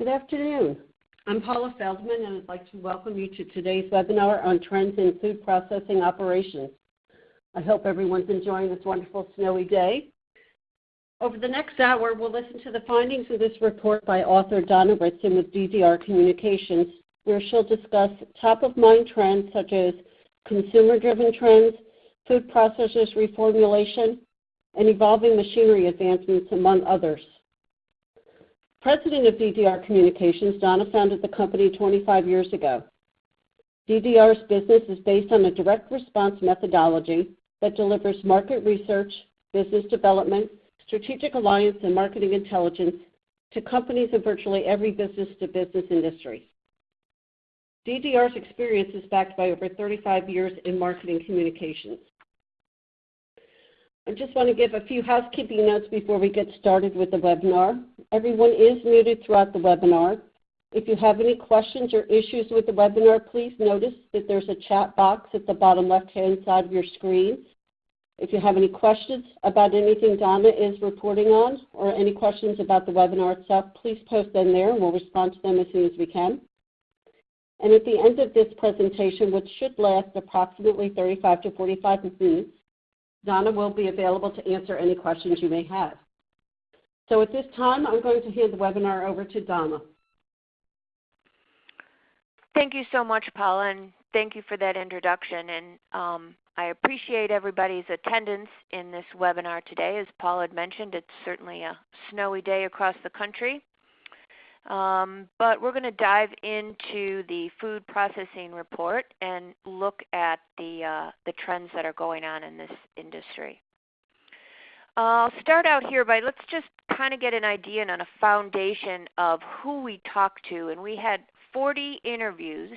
Good afternoon. I'm Paula Feldman, and I'd like to welcome you to today's webinar on trends in food processing operations. I hope everyone's enjoying this wonderful snowy day. Over the next hour, we'll listen to the findings of this report by author Donna Ritson with DDR Communications, where she'll discuss top-of-mind trends such as consumer-driven trends, food processors reformulation, and evolving machinery advancements, among others. President of DDR Communications, Donna founded the company 25 years ago. DDR's business is based on a direct response methodology that delivers market research, business development, strategic alliance, and marketing intelligence to companies in virtually every business-to-business industry. DDR's experience is backed by over 35 years in marketing communications. I just want to give a few housekeeping notes before we get started with the webinar. Everyone is muted throughout the webinar. If you have any questions or issues with the webinar, please notice that there's a chat box at the bottom left-hand side of your screen. If you have any questions about anything Donna is reporting on or any questions about the webinar itself, please post them there, and we'll respond to them as soon as we can. And at the end of this presentation, which should last approximately 35 to 45 minutes, Donna will be available to answer any questions you may have. So at this time, I'm going to hand the webinar over to Donna. Thank you so much, Paula, and thank you for that introduction. And um, I appreciate everybody's attendance in this webinar today. As Paula had mentioned, it's certainly a snowy day across the country. Um, but we're going to dive into the food processing report and look at the, uh, the trends that are going on in this industry. I'll start out here by let's just kind of get an idea and on a foundation of who we talked to. And we had 40 interviews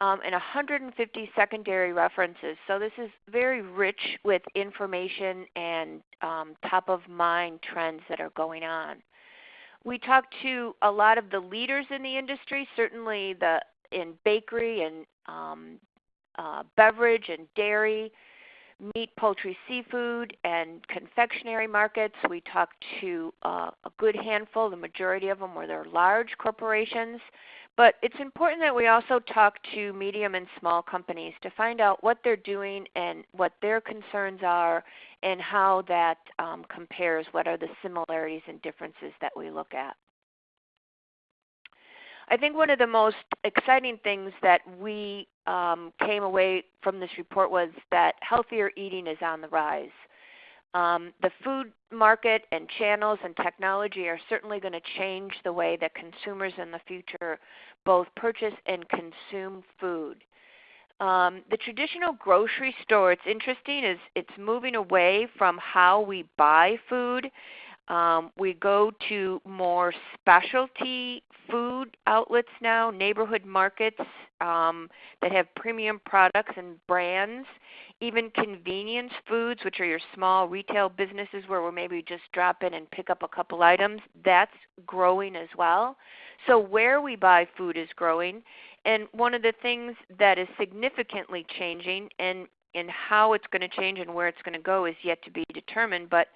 um, and 150 secondary references. So this is very rich with information and um, top of mind trends that are going on. We talked to a lot of the leaders in the industry, certainly the in bakery and um, uh, beverage and dairy, meat, poultry, seafood, and confectionery markets. We talked to uh, a good handful. The majority of them were their large corporations. But it's important that we also talk to medium and small companies to find out what they're doing and what their concerns are and how that um, compares, what are the similarities and differences that we look at. I think one of the most exciting things that we um, came away from this report was that healthier eating is on the rise. Um, the food market and channels and technology are certainly going to change the way that consumers in the future both purchase and consume food. Um, the traditional grocery store, it's interesting, is it's moving away from how we buy food. Um, we go to more specialty food outlets now, neighborhood markets um, that have premium products and brands, even convenience foods, which are your small retail businesses where we maybe just drop in and pick up a couple items. That's growing as well. So where we buy food is growing. And one of the things that is significantly changing and, and how it's going to change and where it's going to go is yet to be determined, but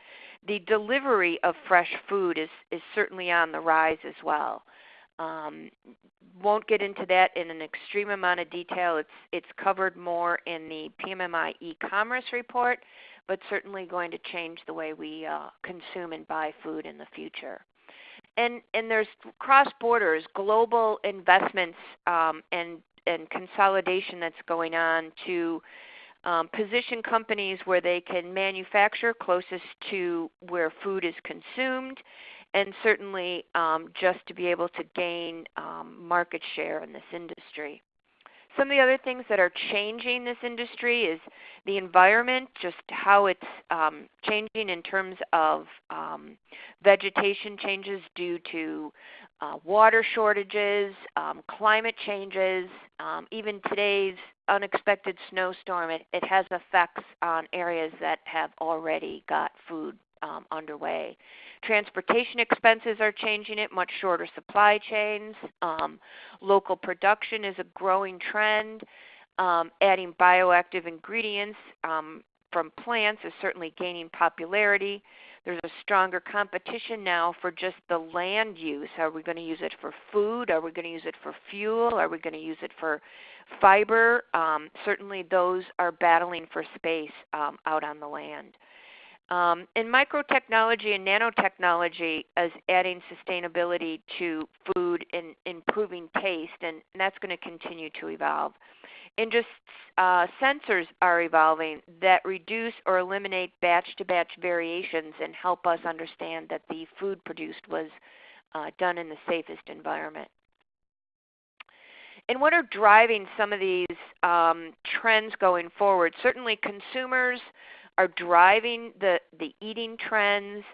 the delivery of fresh food is, is certainly on the rise as well. Um, won't get into that in an extreme amount of detail. It's, it's covered more in the PMMI e-commerce report, but certainly going to change the way we uh, consume and buy food in the future and and there's cross borders, global investments um, and and consolidation that's going on to um, position companies where they can manufacture closest to where food is consumed, and certainly um, just to be able to gain um, market share in this industry. Some of the other things that are changing this industry is the environment, just how it's um, changing in terms of um, vegetation changes due to uh, water shortages, um, climate changes, um, even today's unexpected snowstorm. It, it has effects on areas that have already got food um, underway. Transportation expenses are changing it, much shorter supply chains. Um, local production is a growing trend. Um, adding bioactive ingredients, um, from plants is certainly gaining popularity. There's a stronger competition now for just the land use. Are we going to use it for food? Are we going to use it for fuel? Are we going to use it for fiber? Um, certainly, those are battling for space um, out on the land. Um, and microtechnology and nanotechnology is adding sustainability to food and improving taste, and that's going to continue to evolve. And just uh, sensors are evolving that reduce or eliminate batch to batch variations and help us understand that the food produced was uh, done in the safest environment. And what are driving some of these um, trends going forward? Certainly, consumers are driving the, the eating trends.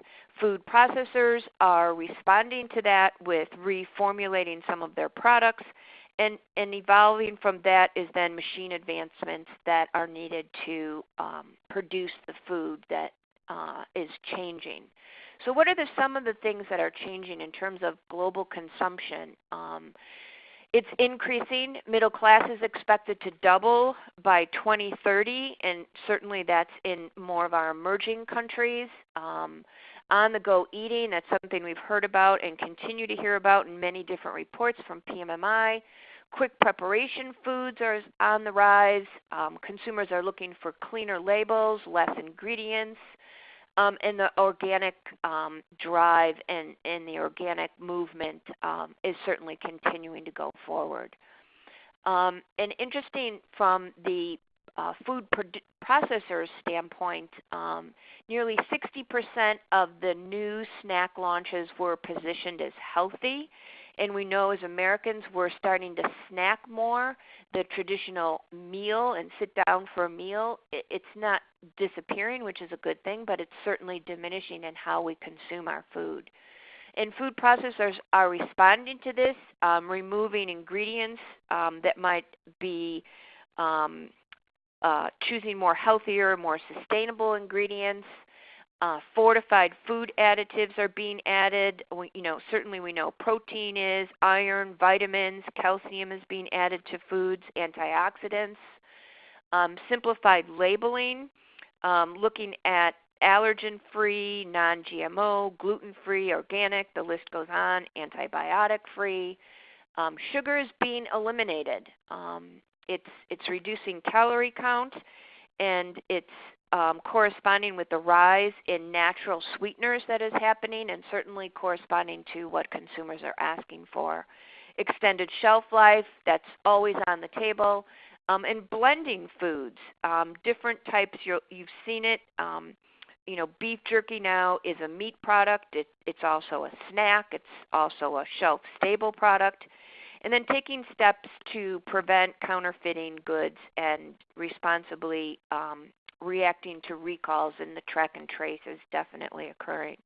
Food processors are responding to that with reformulating some of their products. And, and evolving from that is then machine advancements that are needed to um, produce the food that uh, is changing. So, what are the, some of the things that are changing in terms of global consumption? Um, it's increasing. Middle class is expected to double by 2030, and certainly that's in more of our emerging countries. Um, on the go eating, that's something we've heard about and continue to hear about in many different reports from PMMI. Quick preparation foods are on the rise. Um, consumers are looking for cleaner labels, less ingredients um, and the organic um, drive and, and the organic movement um, is certainly continuing to go forward. Um, and interesting from the uh, food processors standpoint, um, nearly 60% of the new snack launches were positioned as healthy and we know as Americans we're starting to snack more. The traditional meal and sit down for a meal, it's not disappearing, which is a good thing, but it's certainly diminishing in how we consume our food. And food processors are responding to this, um, removing ingredients um, that might be um, uh, choosing more healthier, more sustainable ingredients. Uh, fortified food additives are being added. We, you know, certainly we know protein is, iron, vitamins, calcium is being added to foods, antioxidants. Um, simplified labeling, um, looking at allergen-free, non-GMO, gluten-free, organic. The list goes on. Antibiotic-free. Um, sugar is being eliminated. Um, it's it's reducing calorie count, and it's um, corresponding with the rise in natural sweeteners that is happening and certainly corresponding to what consumers are asking for. Extended shelf life, that's always on the table. Um, and blending foods, um, different types, you have seen it. Um, you know, beef jerky now is a meat product. It, it's also a snack. It's also a shelf-stable product. And then taking steps to prevent counterfeiting goods and responsibly um, reacting to recalls and the track and trace is definitely occurring.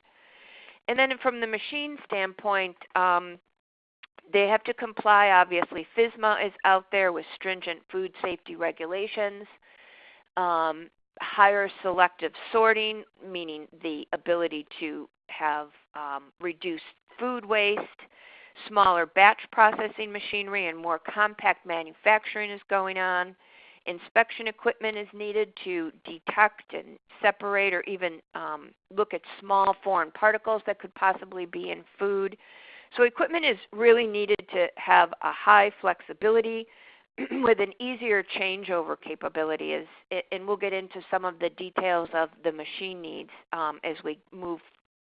And then from the machine standpoint, um, they have to comply. Obviously, FSMA is out there with stringent food safety regulations. Um, higher selective sorting, meaning the ability to have um, reduced food waste. Smaller batch processing machinery and more compact manufacturing is going on. Inspection equipment is needed to detect and separate or even um, look at small foreign particles that could possibly be in food. So equipment is really needed to have a high flexibility with an easier changeover capability. As, and we'll get into some of the details of the machine needs um, as we move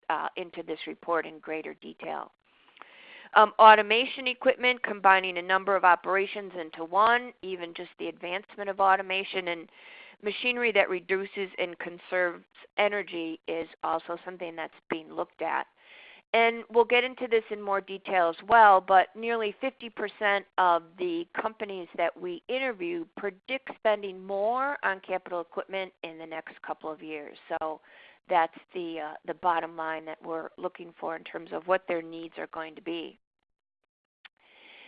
uh, into this report in greater detail. Um, automation equipment, combining a number of operations into one, even just the advancement of automation and machinery that reduces and conserves energy is also something that's being looked at. And we'll get into this in more detail as well, but nearly 50% of the companies that we interview predict spending more on capital equipment in the next couple of years. So that's the, uh, the bottom line that we're looking for in terms of what their needs are going to be.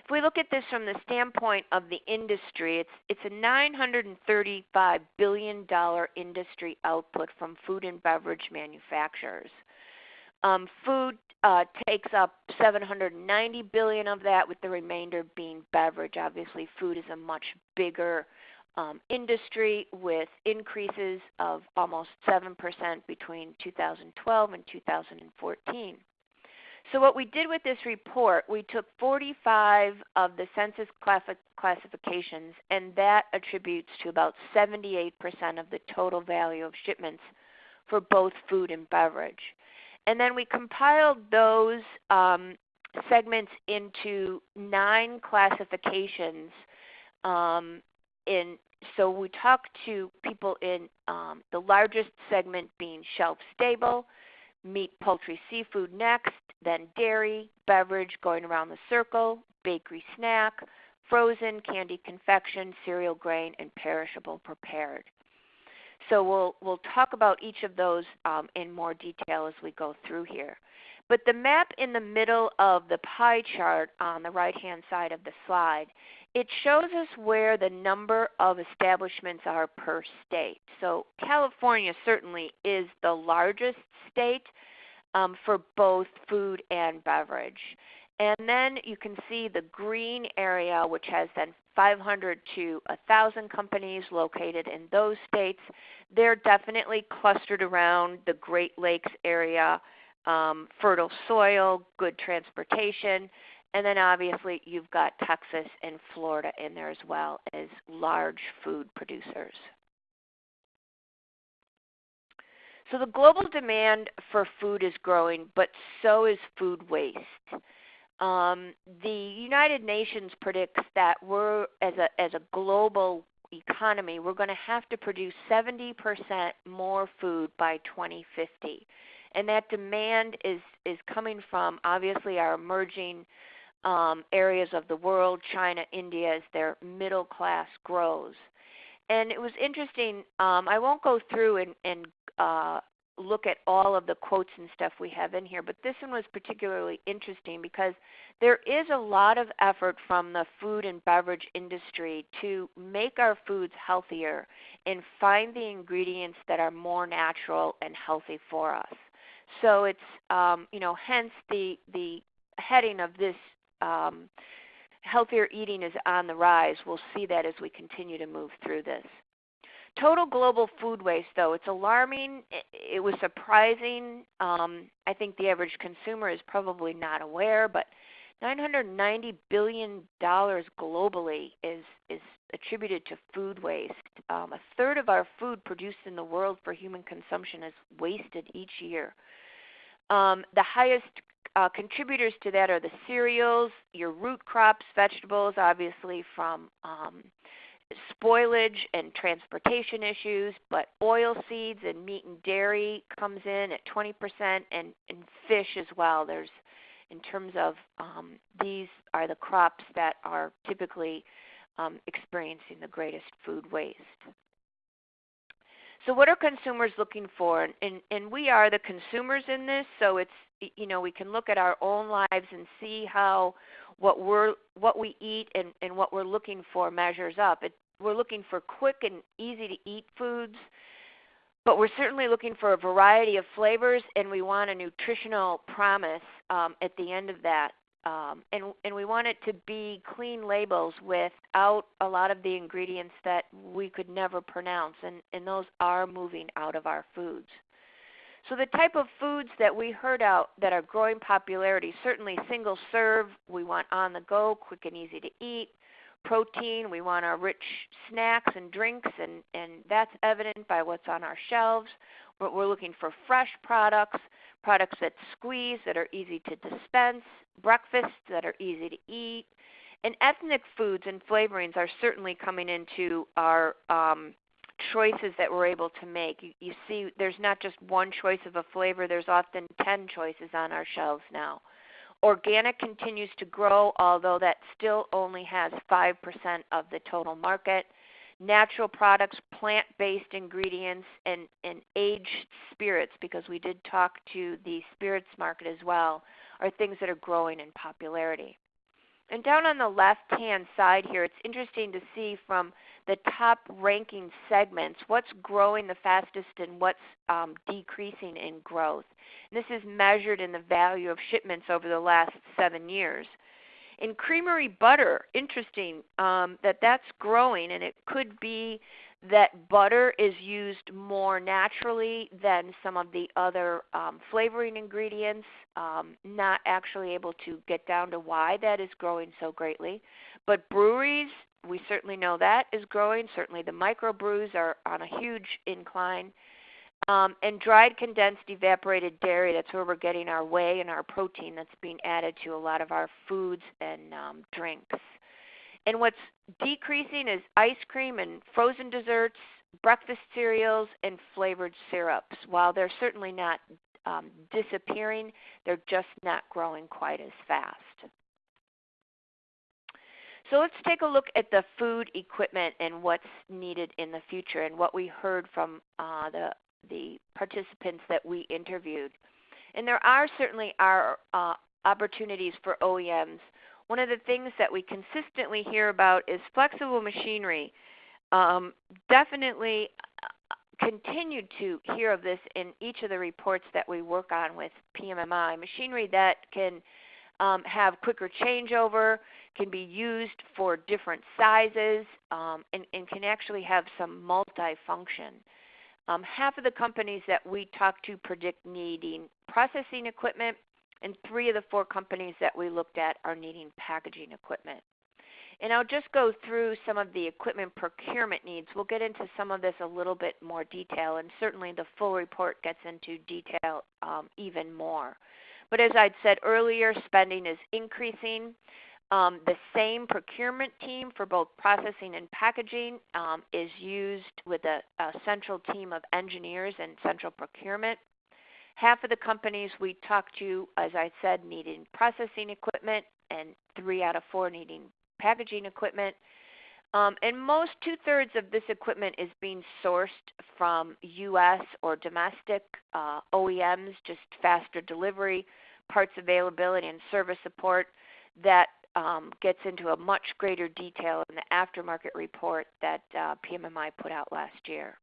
If we look at this from the standpoint of the industry, it's, it's a $935 billion industry output from food and beverage manufacturers. Um, food uh, takes up 790 billion of that, with the remainder being beverage. Obviously, food is a much bigger um, industry with increases of almost 7% between 2012 and 2014. So what we did with this report, we took 45 of the census classifications, and that attributes to about 78% of the total value of shipments for both food and beverage. And then we compiled those um, segments into nine classifications. Um, in so we talk to people in um, the largest segment being shelf stable, meat, poultry, seafood next, then dairy, beverage going around the circle, bakery snack, frozen, candy confection, cereal grain, and perishable prepared. So we'll, we'll talk about each of those um, in more detail as we go through here. But the map in the middle of the pie chart on the right-hand side of the slide, it shows us where the number of establishments are per state. So California certainly is the largest state um, for both food and beverage. And then you can see the green area, which has then 500 to 1,000 companies located in those states. They're definitely clustered around the Great Lakes area, um, fertile soil, good transportation, and then obviously you've got Texas and Florida in there as well as large food producers. So the global demand for food is growing, but so is food waste. Um, the United Nations predicts that we're, as a, as a global economy, we're going to have to produce 70% more food by 2050. And that demand is, is coming from obviously our emerging um, areas of the world, China, India, as their middle class grows. And it was interesting. Um, I won't go through and, and uh, look at all of the quotes and stuff we have in here, but this one was particularly interesting because there is a lot of effort from the food and beverage industry to make our foods healthier and find the ingredients that are more natural and healthy for us. So it's um, you know hence the the heading of this um, healthier eating is on the rise. We'll see that as we continue to move through this. Total global food waste, though, it's alarming. It, was surprising. Um, I think the average consumer is probably not aware, but 990 billion dollars globally is is attributed to food waste. Um, a third of our food produced in the world for human consumption is wasted each year. Um, the highest uh, contributors to that are the cereals, your root crops, vegetables, obviously from um, spoilage and transportation issues, but oil seeds and meat and dairy comes in at 20%, and, and fish as well. There's in terms of um, these are the crops that are typically um, experiencing the greatest food waste. So what are consumers looking for? And, and, we are the consumers in this, so it's you know we can look at our own lives and see how what we're what we eat and, and what we're looking for measures up. It, we're looking for quick and easy to eat foods, but we're certainly looking for a variety of flavors, and we want a nutritional promise um, at the end of that. Um, and, and we want it to be clean labels without a lot of the ingredients that we could never pronounce, and, and those are moving out of our foods. So the type of foods that we heard out that are growing popularity, certainly single serve, we want on the go, quick and easy to eat protein. We want our rich snacks and drinks, and, and that's evident by what's on our shelves. We're, we're looking for fresh products, products that squeeze, that are easy to dispense, breakfasts that are easy to eat. And ethnic foods and flavorings are certainly coming into our um, choices that we're able to make. You, you see, there's not just one choice of a flavor, there's often 10 choices on our shelves now. Organic continues to grow, although that still only has 5% of the total market. Natural products, plant based ingredients, and, and aged spirits, because we did talk to the spirits market as well, are things that are growing in popularity. And down on the left hand side here, it's interesting to see from the top ranking segments what's growing the fastest and what's um, decreasing in growth. And this is measured in the value of shipments over the last seven years. In creamery butter, interesting um, that that's growing, and it could be that butter is used more naturally than some of the other um, flavoring ingredients. Um, not actually able to get down to why that is growing so greatly. But breweries, we certainly know that is growing. Certainly the microbrews are on a huge incline. Um, and dried condensed evaporated dairy, that's where we're getting our whey and our protein that's being added to a lot of our foods and um, drinks. And what's decreasing is ice cream and frozen desserts, breakfast cereals, and flavored syrups. While they're certainly not um, disappearing, they're just not growing quite as fast. So let's take a look at the food equipment and what's needed in the future and what we heard from uh, the, the participants that we interviewed. And there are certainly are uh, opportunities for OEMs one of the things that we consistently hear about is flexible machinery. Um, definitely uh, continued to hear of this in each of the reports that we work on with PMMI. Machinery that can um, have quicker changeover, can be used for different sizes, um, and, and, can actually have some multifunction. Um, half of the companies that we talk to predict needing processing equipment and three of the four companies that we looked at are needing packaging equipment. And I'll just go through some of the equipment procurement needs. We'll get into some of this a little bit more detail, and certainly the full report gets into detail um, even more. But as I'd said earlier, spending is increasing. Um, the same procurement team for both processing and packaging um, is used with a, a central team of engineers and central procurement. Half of the companies we talked to, as I said, needing processing equipment, and three out of four needing packaging equipment. Um, and most two thirds of this equipment is being sourced from U.S. or domestic uh, OEMs, just faster delivery, parts availability, and service support. That um, gets into a much greater detail in the aftermarket report that uh, PMMI put out last year.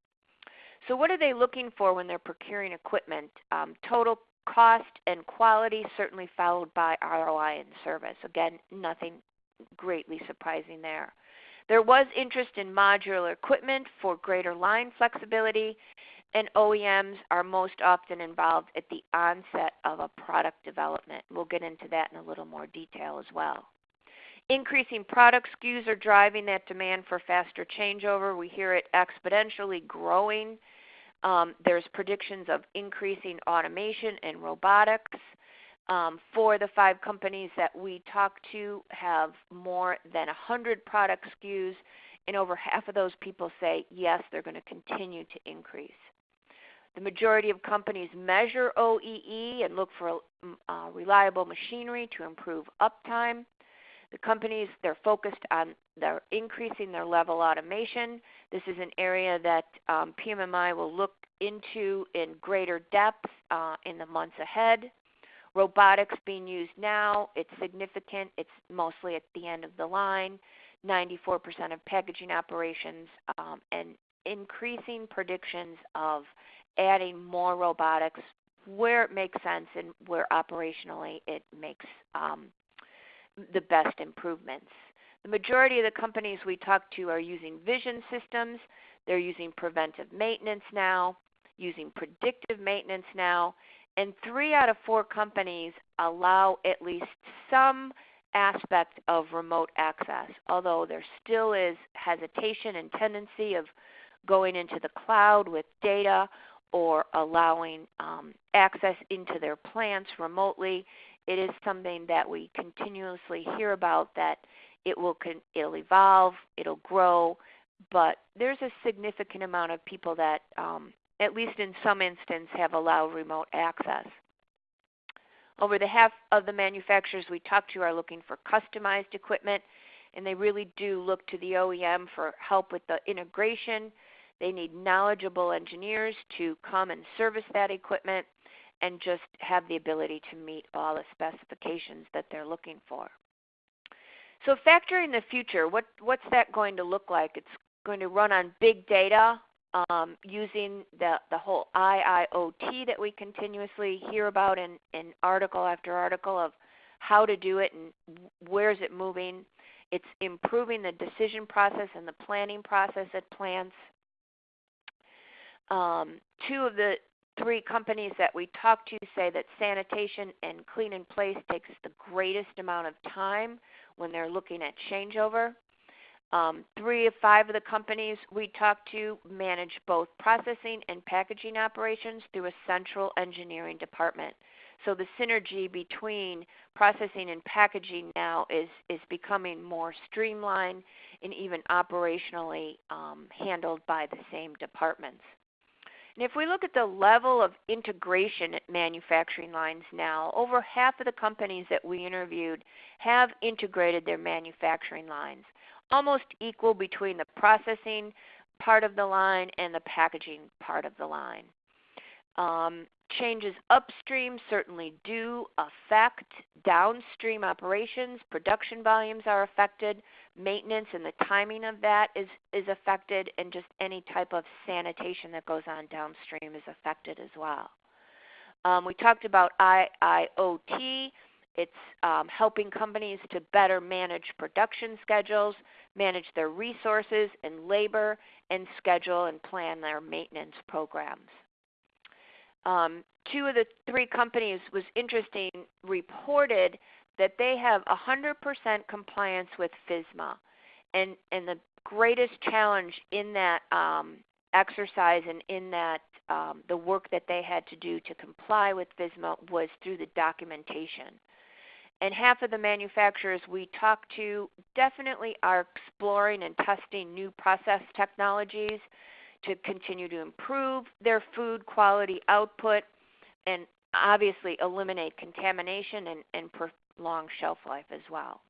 So what are they looking for when they're procuring equipment? Um, total cost and quality, certainly followed by ROI and service. Again, nothing greatly surprising there. There was interest in modular equipment for greater line flexibility, and OEMs are most often involved at the onset of a product development. We'll get into that in a little more detail as well. Increasing product SKUs are driving that demand for faster changeover. We hear it exponentially growing. Um, there's predictions of increasing automation and robotics. Um, four of the five companies that we talk to have more than 100 product SKUs, and over half of those people say yes, they're going to continue to increase. The majority of companies measure OEE and look for uh, reliable machinery to improve uptime. The companies, they're focused on they're increasing their level automation. This is an area that um, PMMI will look into in greater depth uh, in the months ahead. Robotics being used now, it's significant. It's mostly at the end of the line. 94% of packaging operations um, and increasing predictions of adding more robotics where it makes sense and where operationally it makes um, the best improvements. The majority of the companies we talk to are using vision systems. They're using preventive maintenance now, using predictive maintenance now, and three out of four companies allow at least some aspect of remote access, although there still is hesitation and tendency of going into the cloud with data or allowing um, access into their plants remotely it is something that we continuously hear about that it will con- it'll evolve, it'll grow, but there's a significant amount of people that, um, at least in some instance, have allowed remote access. Over the half of the manufacturers we talk to are looking for customized equipment, and they really do look to the OEM for help with the integration. They need knowledgeable engineers to come and service that equipment and just have the ability to meet all the specifications that they're looking for. So factoring the future, what, what's that going to look like? It's going to run on big data um, using the, the whole IIoT that we continuously hear about in, in article after article of how to do it and where is it moving. It's improving the decision process and the planning process at plants. Um, two of the three companies that we talked to say that sanitation and clean in place takes the greatest amount of time when they're looking at changeover. Um, three of five of the companies we talked to manage both processing and packaging operations through a central engineering department. So the synergy between processing and packaging now is, is becoming more streamlined and even operationally um, handled by the same departments. And if we look at the level of integration at manufacturing lines now, over half of the companies that we interviewed have integrated their manufacturing lines, almost equal between the processing part of the line and the packaging part of the line. Um, changes upstream certainly do affect downstream operations. Production volumes are affected. Maintenance and the timing of that is, is affected, and just any type of sanitation that goes on downstream is affected as well. Um, we talked about IIoT. It's um, helping companies to better manage production schedules, manage their resources and labor, and schedule and plan their maintenance programs. Um, two of the three companies was interesting reported that they have 100% compliance with FSMA, And, and the greatest challenge in that um, exercise and in that um, the work that they had to do to comply with FSMA was through the documentation. And half of the manufacturers we talked to definitely are exploring and testing new process technologies to continue to improve their food quality output and obviously eliminate contamination and, and prolong shelf life as well.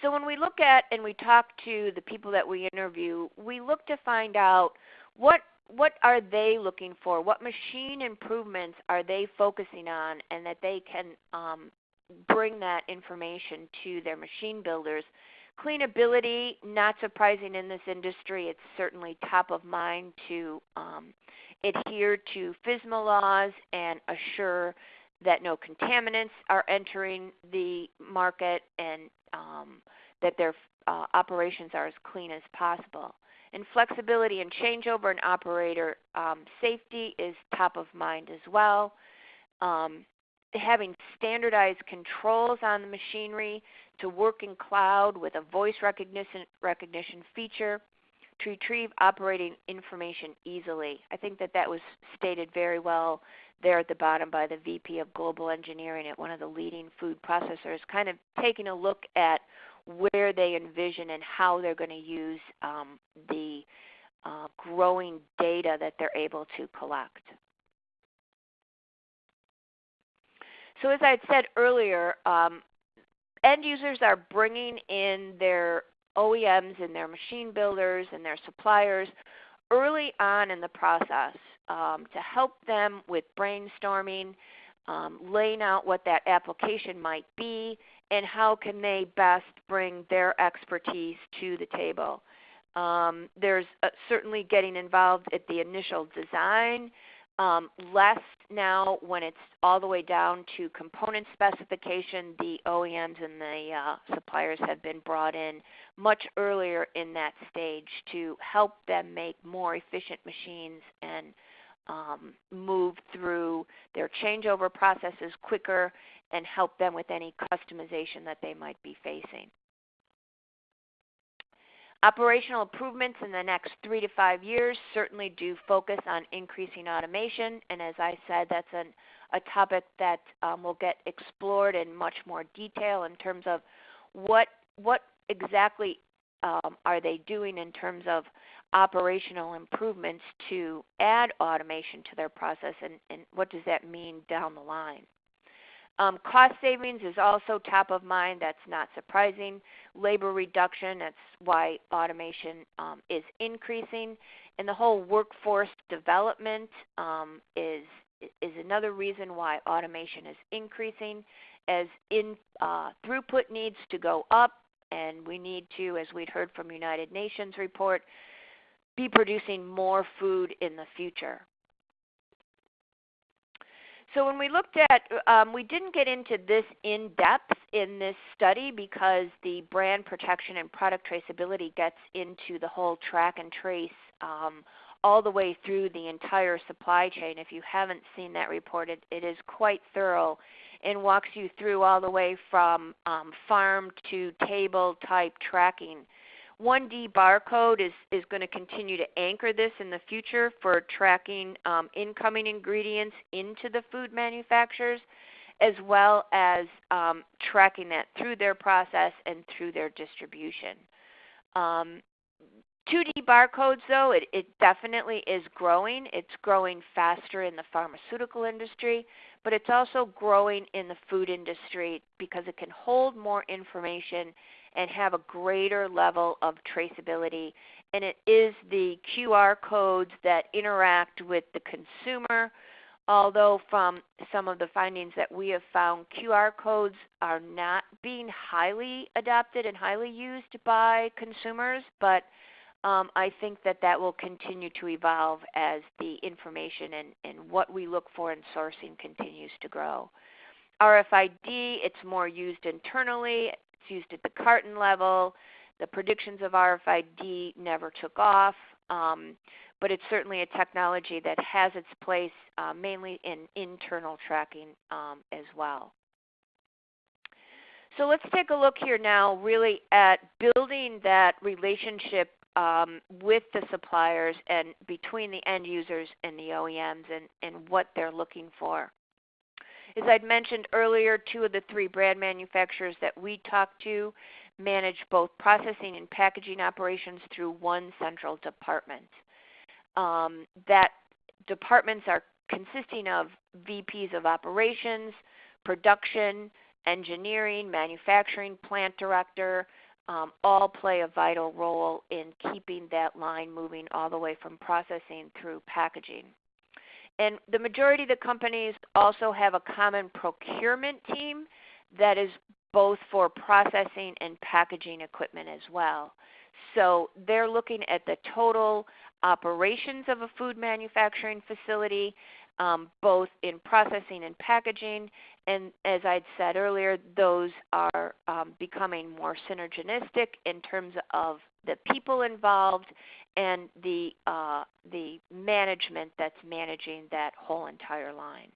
So when we look at and we talk to the people that we interview, we look to find out what what are they looking for? What machine improvements are they focusing on, and that they can um, bring that information to their machine builders Cleanability, not surprising in this industry, it's certainly top of mind to um, adhere to FSMA laws and assure that no contaminants are entering the market and um, that their uh, operations are as clean as possible. And flexibility and changeover and operator um, safety is top of mind as well. Um, having standardized controls on the machinery to work in cloud with a voice recognition, recognition feature to retrieve operating information easily. I think that that was stated very well there at the bottom by the VP of Global Engineering at one of the leading food processors, kind of taking a look at where they envision and how they're going to use um, the uh, growing data that they're able to collect. So as I had said earlier, um, end users are bringing in their OEMs and their machine builders and their suppliers early on in the process um, to help them with brainstorming, um, laying out what that application might be, and how can they best bring their expertise to the table. Um, there's uh, certainly getting involved at the initial design, um, less now when it's all the way down to component specification. The OEMs and the uh, suppliers have been brought in much earlier in that stage to help them make more efficient machines and um, move through their changeover processes quicker and help them with any customization that they might be facing. Operational improvements in the next three to five years certainly do focus on increasing automation, and as I said, that's an, a topic that um, will get explored in much more detail in terms of what what exactly um, are they doing in terms of operational improvements to add automation to their process, and, and what does that mean down the line. Um, cost savings is also top of mind. That's not surprising. Labor reduction, that's why automation um, is increasing. And the whole workforce development um, is, is another reason why automation is increasing as in, uh, throughput needs to go up and we need to, as we'd heard from United Nations report, be producing more food in the future. So when we looked at, um, we didn't get into this in depth in this study because the brand protection and product traceability gets into the whole track and trace um, all the way through the entire supply chain. If you haven't seen that report, it, it is quite thorough and walks you through all the way from um, farm to table type tracking. 1D barcode is, is going to continue to anchor this in the future for tracking um, incoming ingredients into the food manufacturers as well as um, tracking that through their process and through their distribution. Um, 2D barcodes, though, it, definitely is growing. It's growing faster in the pharmaceutical industry, but it's also growing in the food industry because it can hold more information and have a greater level of traceability. And it is the QR codes that interact with the consumer. Although, from some of the findings that we have found, QR codes are not being highly adopted and highly used by consumers, but um, I think that that will continue to evolve as the information and, and what we look for in sourcing continues to grow. RFID, it's more used internally. It's used at the carton level. The predictions of RFID never took off, um, but it's certainly a technology that has its place uh, mainly in internal tracking um, as well. So let's take a look here now really at building that relationship um, with the suppliers and between the end users and the OEMs and, and what they're looking for. As I'd mentioned earlier, two of the three brand manufacturers that we talked to manage both processing and packaging operations through one central department. Um, that departments are consisting of VPs of operations, production, engineering, manufacturing, plant director, um, all play a vital role in keeping that line moving all the way from processing through packaging. And the majority of the companies also have a common procurement team that is both for processing and packaging equipment as well. So they're looking at the total operations of a food manufacturing facility, um, both in processing and packaging, and as I'd said earlier, those are um, becoming more synergistic in terms of the people involved and the, uh, the management that's managing that whole entire line.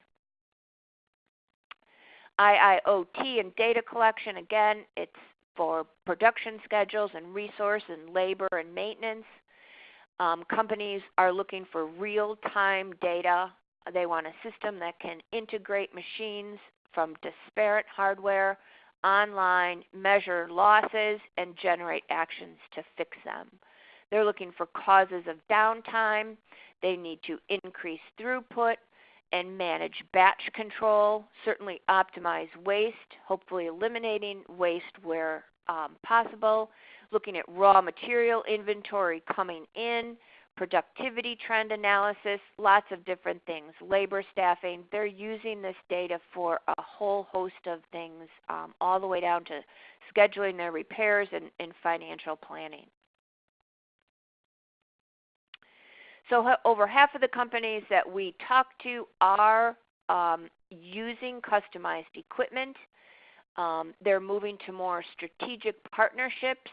IIoT and data collection, again, it's for production schedules and resource and labor and maintenance. Um, companies are looking for real-time data. They want a system that can integrate machines from disparate hardware online, measure losses, and generate actions to fix them. They're looking for causes of downtime. They need to increase throughput and manage batch control, certainly optimize waste, hopefully eliminating waste where um, possible, looking at raw material inventory coming in, productivity trend analysis, lots of different things, labor staffing. They're using this data for a whole host of things, um, all the way down to scheduling their repairs and, and financial planning. So over half of the companies that we talk to are um, using customized equipment. Um, they're moving to more strategic partnerships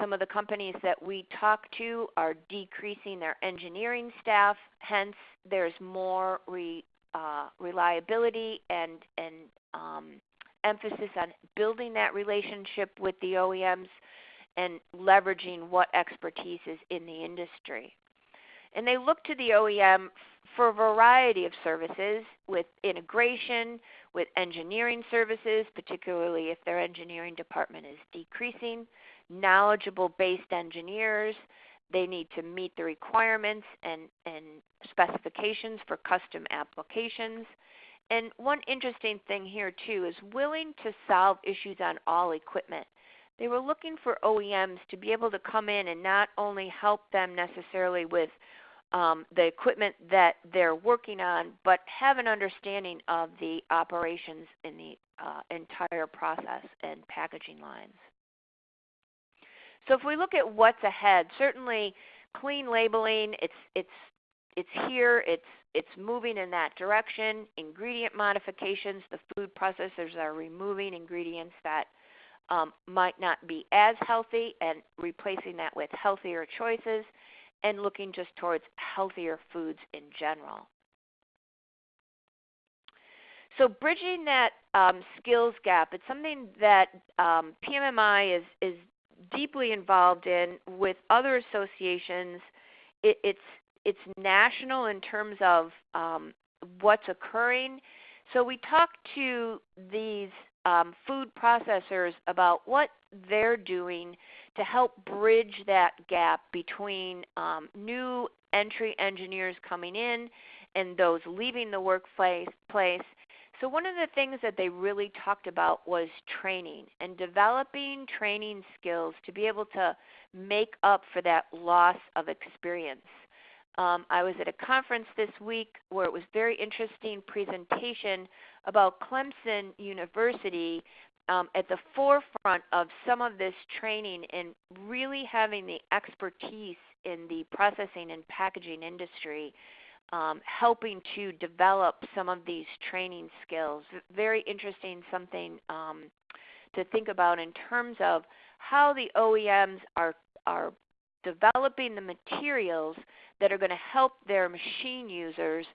some of the companies that we talk to are decreasing their engineering staff, hence there's more re, uh, reliability and, and um, emphasis on building that relationship with the OEMs and leveraging what expertise is in the industry. And they look to the OEM for a variety of services with integration, with engineering services, particularly if their engineering department is decreasing, knowledgeable based engineers. They need to meet the requirements and, and specifications for custom applications. And one interesting thing here too is willing to solve issues on all equipment. They were looking for OEMs to be able to come in and not only help them necessarily with um, the equipment that they're working on, but have an understanding of the operations in the uh, entire process and packaging lines. So if we look at what's ahead, certainly clean labeling, it's it's it's here, it's it's moving in that direction. Ingredient modifications, the food processors are removing ingredients that um, might not be as healthy and replacing that with healthier choices and looking just towards healthier foods in general. So bridging that um, skills gap, it's something that um, PMMI is, is deeply involved in with other associations. It, it's, it's national in terms of um, what's occurring. So we talked to these um, food processors about what they're doing to help bridge that gap between um, new entry engineers coming in and those leaving the workplace. So one of the things that they really talked about was training and developing training skills to be able to make up for that loss of experience. Um, I was at a conference this week where it was very interesting presentation about Clemson University um, at the forefront of some of this training and really having the expertise in the processing and packaging industry, um, helping to develop some of these training skills. Very interesting, something um, to think about in terms of how the OEMs are are developing the materials that are going to help their machine users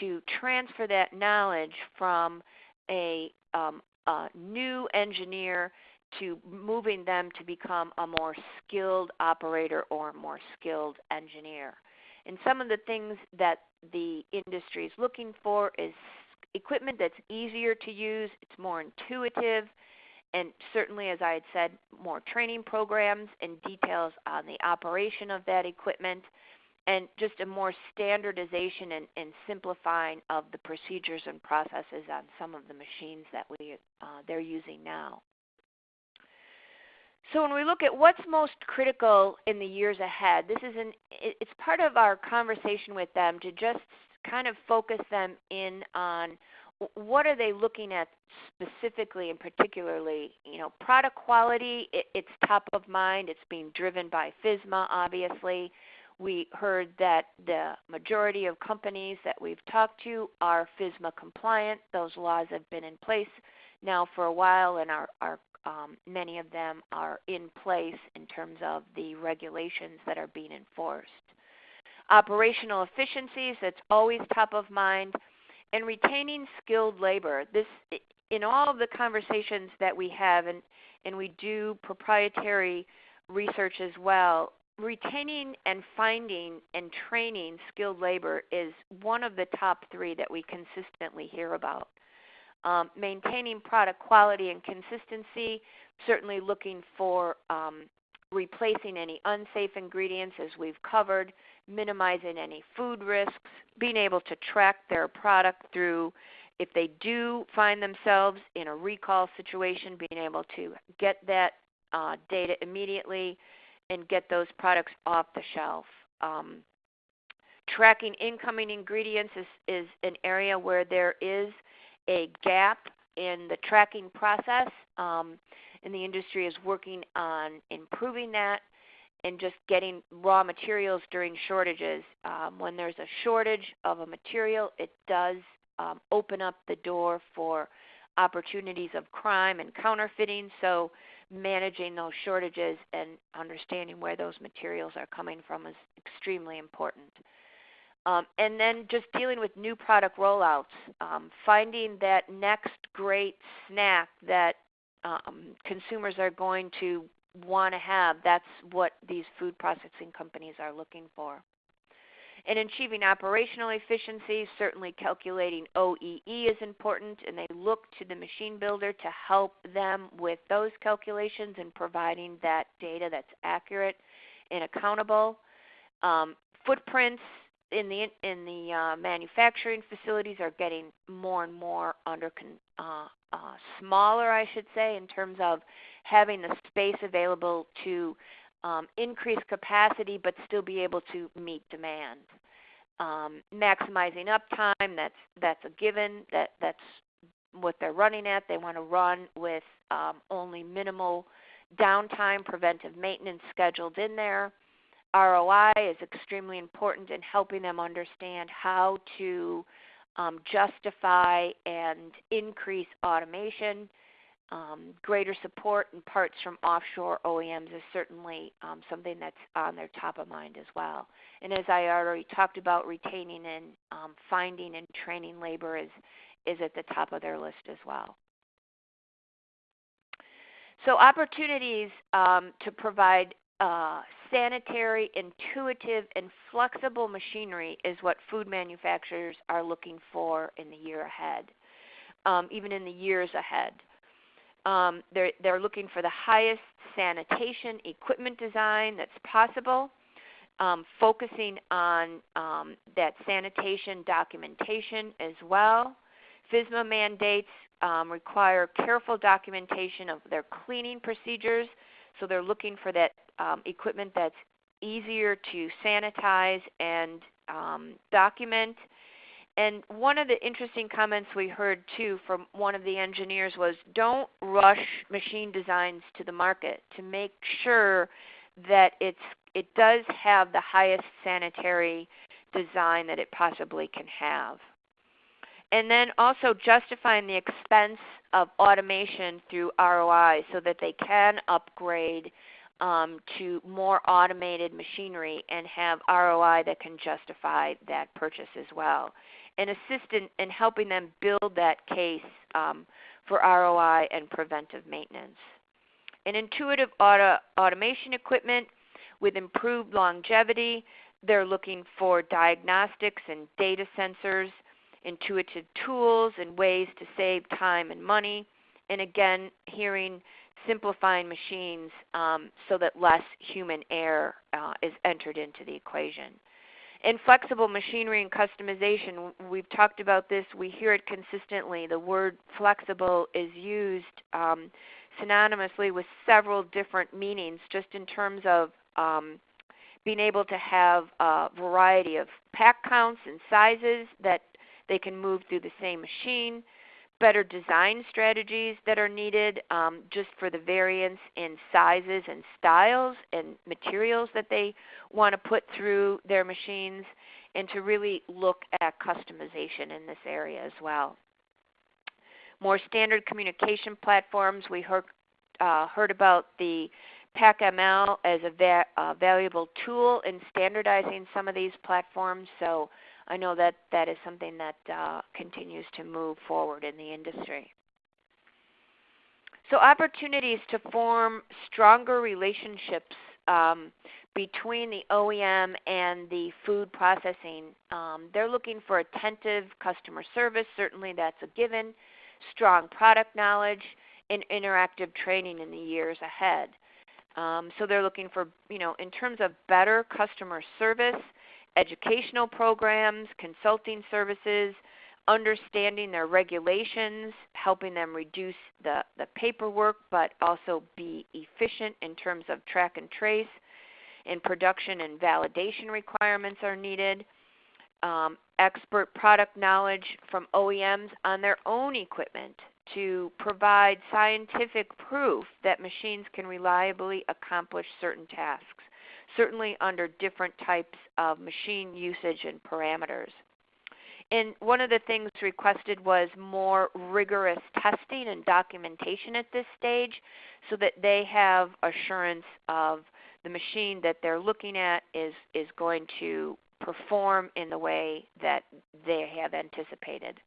to transfer that knowledge from a, um, a new engineer to moving them to become a more skilled operator or a more skilled engineer. And some of the things that the industry is looking for is equipment that's easier to use, it's more intuitive, and certainly, as I had said, more training programs and details on the operation of that equipment and just a more standardization and, and, simplifying of the procedures and processes on some of the machines that we uh, they're using now. So when we look at what's most critical in the years ahead, this is an it's part of our conversation with them to just kind of focus them in on what are they looking at specifically and particularly you know product quality it, it's top of mind it's being driven by FSMA obviously we heard that the majority of companies that we've talked to are FSMA compliant. Those laws have been in place now for a while, and are, are um, many of them are in place in terms of the regulations that are being enforced. Operational efficiencies, that's always top of mind, and retaining skilled labor. This, in all of the conversations that we have, and, and we do proprietary research as well, retaining and finding and training skilled labor is one of the top three that we consistently hear about. Um, maintaining product quality and consistency, certainly looking for um, replacing any unsafe ingredients as we've covered, minimizing any food risks, being able to track their product through if they do find themselves in a recall situation, being able to get that uh, data immediately, and get those products off the shelf. Um, tracking incoming ingredients is, is an area where there is a gap in the tracking process, um, and the industry is working on improving that and just getting raw materials during shortages. Um, when there's a shortage of a material, it does um, open up the door for opportunities of crime and counterfeiting. So managing those shortages and understanding where those materials are coming from is extremely important. Um, and then just dealing with new product rollouts, um, finding that next great snack that um, consumers are going to want to have. That's what these food processing companies are looking for. In achieving operational efficiency, certainly calculating OEE is important, and they look to the machine builder to help them with those calculations and providing that data that's accurate and accountable. Um, footprints in the in the uh, manufacturing facilities are getting more and more under con- uh, uh, smaller, I should say, in terms of having the space available to um, increase capacity but still be able to meet demand. Um, maximizing uptime, that's, that's a given. That, that's what they're running at. They want to run with um, only minimal downtime, preventive maintenance scheduled in there. ROI is extremely important in helping them understand how to um, justify and increase automation. Um, greater support and parts from offshore OEMs is certainly um, something that's on their top of mind as well. And as I already talked about, retaining and um, finding and training labor is, is at the top of their list as well. So opportunities um, to provide uh, sanitary, intuitive, and flexible machinery is what food manufacturers are looking for in the year ahead, um, even in the years ahead. Um, they're, they're looking for the highest sanitation equipment design that's possible, um, focusing on um, that sanitation documentation as well. FSMA mandates um, require careful documentation of their cleaning procedures, so they're looking for that um, equipment that's easier to sanitize and um, document. And one of the interesting comments we heard too from one of the engineers was don't rush machine designs to the market to make sure that it's it does have the highest sanitary design that it possibly can have. And then also justifying the expense of automation through ROI so that they can upgrade um, to more automated machinery and have ROI that can justify that purchase as well. And assist in, in helping them build that case um, for ROI and preventive maintenance. An intuitive auto, automation equipment with improved longevity, they're looking for diagnostics and data sensors, intuitive tools and ways to save time and money, and again, hearing simplifying machines um, so that less human error uh, is entered into the equation. In flexible machinery and customization, we've talked about this, we hear it consistently. The word flexible is used um, synonymously with several different meanings just in terms of um, being able to have a variety of pack counts and sizes that they can move through the same machine better design strategies that are needed um, just for the variance in sizes and styles and materials that they want to put through their machines, and to really look at customization in this area as well. More standard communication platforms. We heard, uh, heard about the PackML as a va uh, valuable tool in standardizing some of these platforms. So I know that that is something that uh, continues to move forward in the industry. So opportunities to form stronger relationships um, between the OEM and the food processing. Um, they're looking for attentive customer service. Certainly that's a given. Strong product knowledge and interactive training in the years ahead. Um, so they're looking for, you know, in terms of better customer service, educational programs, consulting services, understanding their regulations, helping them reduce the, the paperwork but also be efficient in terms of track and trace, and production and validation requirements are needed. Um, expert product knowledge from OEMs on their own equipment to provide scientific proof that machines can reliably accomplish certain tasks certainly under different types of machine usage and parameters. And one of the things requested was more rigorous testing and documentation at this stage so that they have assurance of the machine that they're looking at is, is going to perform in the way that they have anticipated.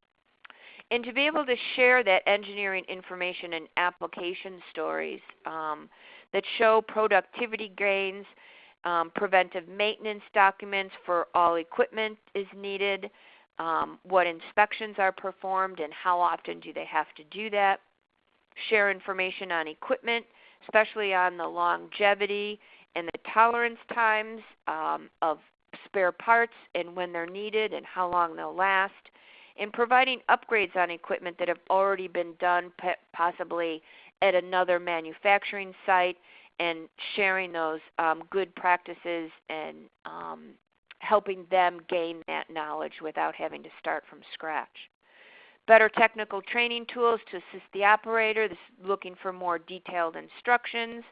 And to be able to share that engineering information and application stories um, that show productivity gains um, preventive maintenance documents for all equipment is needed. Um, what inspections are performed and how often do they have to do that. Share information on equipment, especially on the longevity and the tolerance times um, of spare parts and when they're needed and how long they'll last. And providing upgrades on equipment that have already been done possibly at another manufacturing site and sharing those um, good practices and um, helping them gain that knowledge without having to start from scratch. Better technical training tools to assist the operator, this looking for more detailed instructions,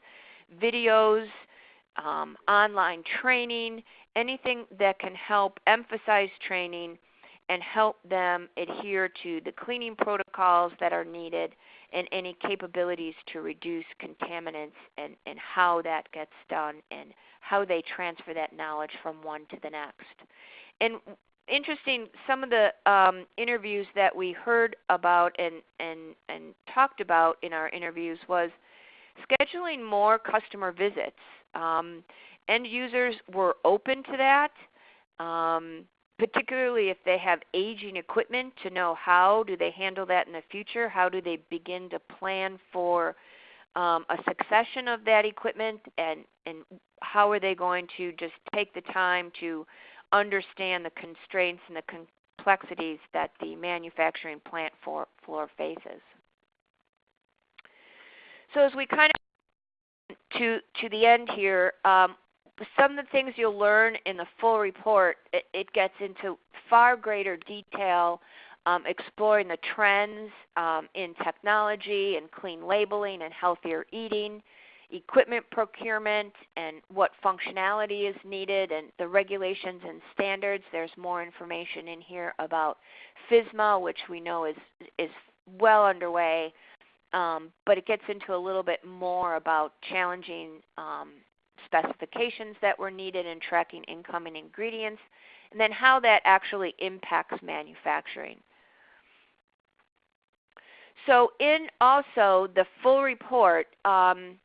videos um, online training, anything that can help emphasize training and help them adhere to the cleaning protocols that are needed and any capabilities to reduce contaminants and, and how that gets done and how they transfer that knowledge from one to the next. And interesting, some of the um, interviews that we heard about and, and, and talked about in our interviews was scheduling more customer visits. Um, end users were open to that. Um, particularly if they have aging equipment to know how do they handle that in the future how do they begin to plan for um, a succession of that equipment and, and how are they going to just take the time to understand the constraints and the complexities that the manufacturing plant for, floor faces? So as we kind of to to the end here um, some of the things you'll learn in the full report, it, it gets into far greater detail, um, exploring the trends um, in technology and clean labeling and healthier eating, equipment procurement and what functionality is needed and the regulations and standards. There's more information in here about FSMA, which we know is, is well underway. Um, but it gets into a little bit more about challenging um, specifications that were needed in tracking incoming ingredients, and then how that actually impacts manufacturing. So in also the full report, um,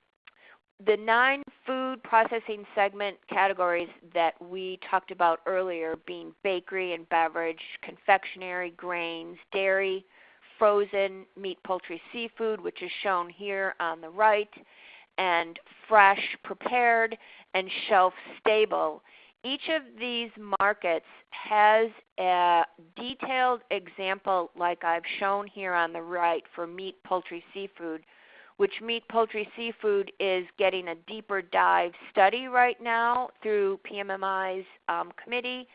the nine food processing segment categories that we talked about earlier being bakery and beverage, confectionery, grains, dairy, frozen, meat, poultry, seafood, which is shown here on the right, and fresh prepared and shelf stable. Each of these markets has a detailed example like I've shown here on the right for meat, poultry, seafood, which meat, poultry, seafood is getting a deeper dive study right now through PMMI's um, committee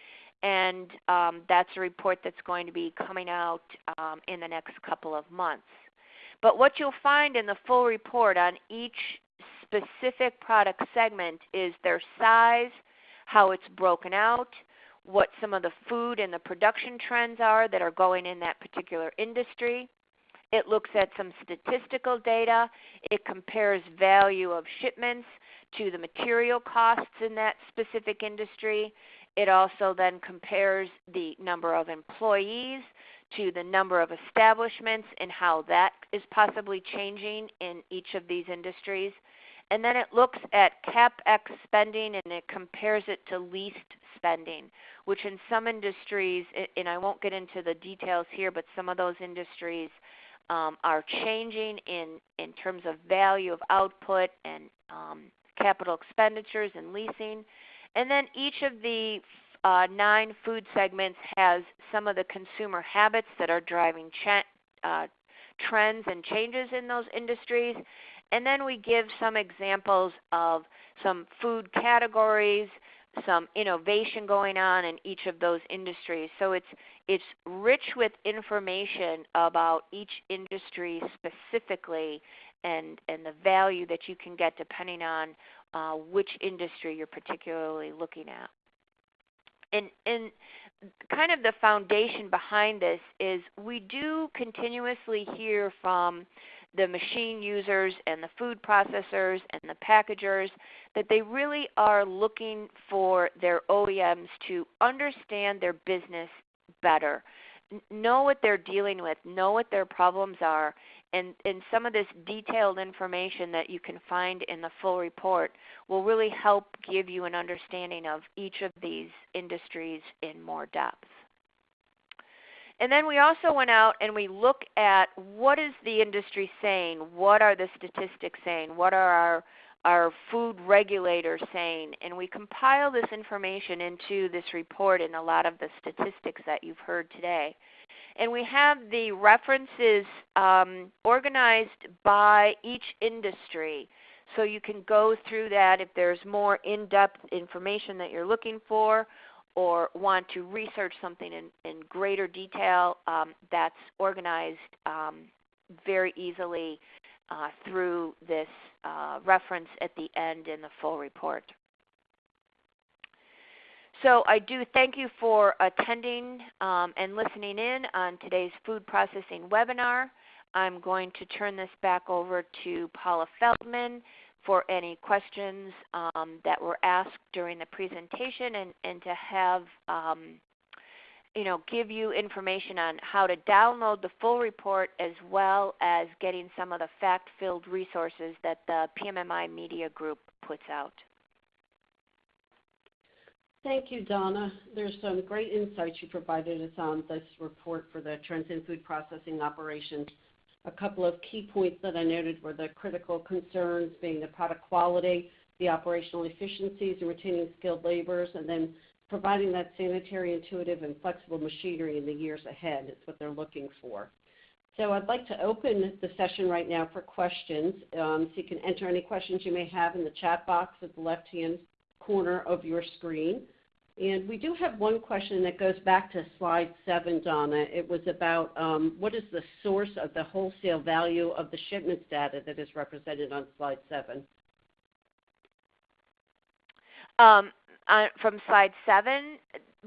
and um, that's a report that's going to be coming out um, in the next couple of months. But what you'll find in the full report on each specific product segment is their size, how it's broken out, what some of the food and the production trends are that are going in that particular industry. It looks at some statistical data. It compares value of shipments to the material costs in that specific industry. It also then compares the number of employees to the number of establishments and how that is possibly changing in each of these industries. And then it looks at CapEx spending and it compares it to leased spending, which in some industries, and I won't get into the details here, but some of those industries um, are changing in, in terms of value of output and um, capital expenditures and leasing. And then each of the uh, nine food segments has some of the consumer habits that are driving uh, trends and changes in those industries. And then we give some examples of some food categories, some innovation going on in each of those industries. So it's it's rich with information about each industry specifically and, and the value that you can get depending on uh, which industry you're particularly looking at. And, and kind of the foundation behind this is we do continuously hear from the machine users and the food processors and the packagers that they really are looking for their OEMs to understand their business better, know what they're dealing with, know what their problems are, and, and some of this detailed information that you can find in the full report will really help give you an understanding of each of these industries in more depth. And then we also went out and we look at what is the industry saying? What are the statistics saying? What are our our food regulators saying? And we compile this information into this report and a lot of the statistics that you've heard today. And we have the references um, organized by each industry. So you can go through that if there's more in-depth information that you're looking for or want to research something in, in greater detail, um, that's organized um, very easily uh, through this uh, reference at the end in the full report. So I do thank you for attending um, and listening in on today's food processing webinar. I'm going to turn this back over to Paula Feldman for any questions um, that were asked during the presentation and, and to have um, you know, give you information on how to download the full report as well as getting some of the fact-filled resources that the PMMI Media Group puts out. Thank you, Donna. There's some great insights you provided us on this report for the trends in food processing operations. A couple of key points that I noted were the critical concerns being the product quality, the operational efficiencies and retaining skilled laborers, and then providing that sanitary, intuitive, and flexible machinery in the years ahead. It's what they're looking for. So I'd like to open the session right now for questions. Um, so you can enter any questions you may have in the chat box at the left-hand corner of your screen. And we do have one question that goes back to slide seven, Donna. It was about um, what is the source of the wholesale value of the shipments data that is represented on slide seven? Um, on, from slide seven,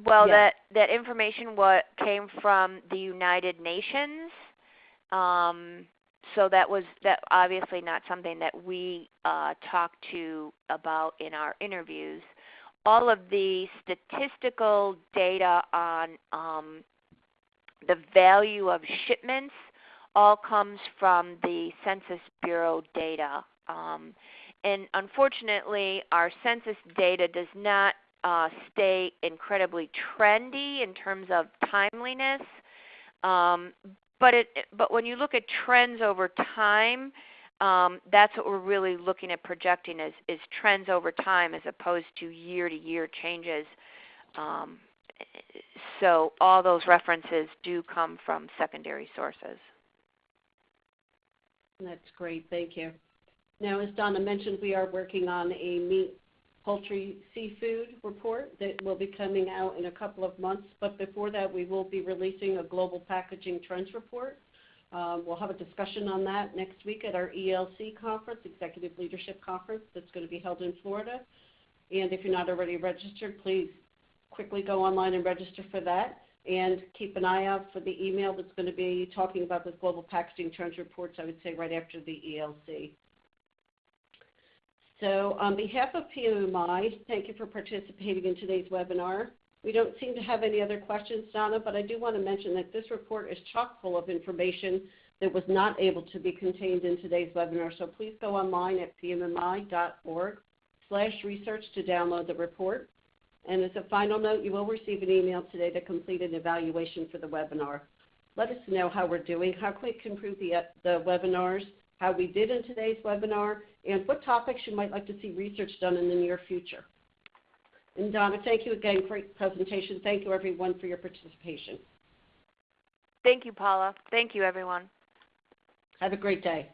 well, Yes. that, that information what came from the United Nations. Um, so that was that obviously not something that we uh, talked to about in our interviews. All of the statistical data on um, the value of shipments all comes from the Census Bureau data. Um, and unfortunately, our census data does not uh, stay incredibly trendy in terms of timeliness. Um, but it, but when you look at trends over time, um, that's what we're really looking at projecting is, is trends over time as opposed to year to year changes. Um, so all those references do come from secondary sources. That's great. Thank you. Now, as Donna mentioned, we are working on a meat, poultry, seafood report that will be coming out in a couple of months. But before that, we will be releasing a global packaging trends report. Um, we'll have a discussion on that next week at our ELC conference, Executive Leadership Conference, that's going to be held in Florida. And if you're not already registered, please quickly go online and register for that. And keep an eye out for the email that's going to be talking about this global packaging trends reports, I would say right after the ELC. So on behalf of PMMI, thank you for participating in today's webinar. We don't seem to have any other questions, Donna, but I do want to mention that this report is chock full of information that was not able to be contained in today's webinar. So please go online at pmmi.org slash research to download the report. And as a final note, you will receive an email today to complete an evaluation for the webinar. Let us know how we're doing, how we can improve the, uh, the webinars, how we did in today's webinar, and what topics you might like to see research done in the near future. And Donna, thank you again. Great presentation. Thank you everyone for your participation. Thank you, Paula. Thank you, everyone. Have a great day.